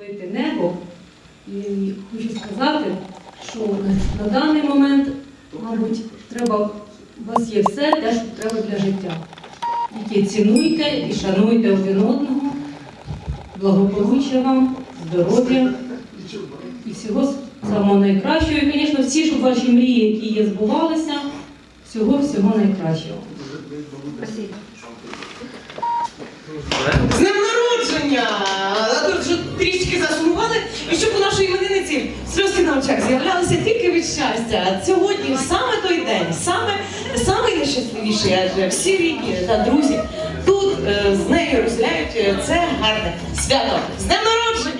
Лити небо. І хочу сказати, що на, даний момент, мабуть, треба, у вас є все те, що треба для життя. Тільки цінуйте і шануйте один одного, благополуччя вам, здоров'я і всього самого найкращого. І, звісно, всі, щоб ваші мрії, які є, збувалися, всього всього найкращого. З іменинниці сльозки на очах з'являлися тільки від щастя. Сьогодні саме той день, саме, саме найщасливіший, адже всі рідні та друзі тут е, з нею розділяють е, це гарне свято. З днем народження!